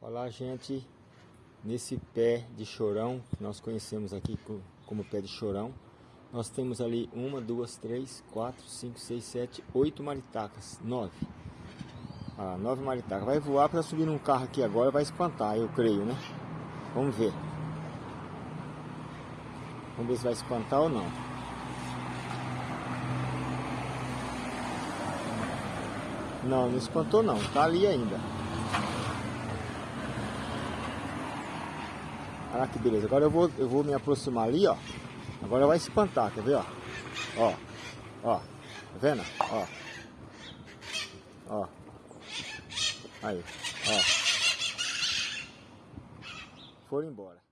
Olá gente, nesse pé de chorão, que nós conhecemos aqui como pé de chorão, nós temos ali uma, duas, três, quatro, cinco, seis, sete, oito maritacas, nove. Ah, nove maritacas. Vai voar para subir num carro aqui agora, vai espantar, eu creio, né? Vamos ver. Vamos ver se vai espantar ou não. Não, não espantou não, tá ali ainda. Olha que beleza. Agora eu vou, eu vou me aproximar ali, ó. Agora vai espantar, quer ver, ó? Ó, ó. Tá vendo? Ó. Ó. Aí, ó. Foram embora.